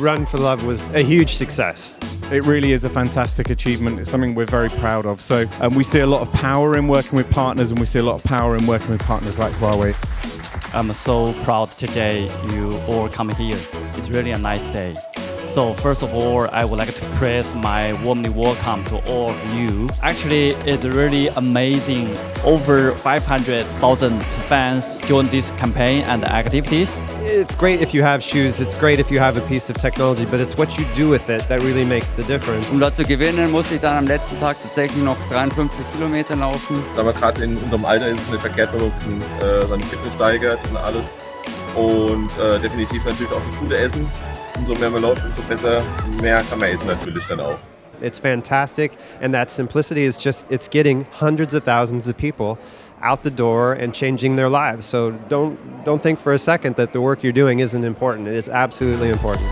Run for Love was a huge success. It really is a fantastic achievement. It's something we're very proud of. So um, we see a lot of power in working with partners and we see a lot of power in working with partners like Huawei. I'm so proud today you all come here. It's really a nice day. So first of all, I would like to praise my warmly welcome to all of you. Actually, it's really amazing. Over 500,000 fans joined this campaign and activities. It's great if you have shoes, it's great if you have a piece of technology, but it's what you do with it that really makes the difference. Um dort zu gewinnen, musste ich dann am letzten Tag tatsächlich noch 53 Kilometer laufen. Aber gerade in unserem Alter ist es nicht verkehrt, wenn man äh, seine Fitness steigert und alles. Und äh, definitiv natürlich auch das gute Essen. umso mehr man läuft, umso besser, mehr kann man essen natürlich dann auch. It's fantastic, and that simplicity is just, it's getting hundreds of thousands of people out the door and changing their lives. So don't, don't think for a second that the work you're doing isn't important. It is absolutely important.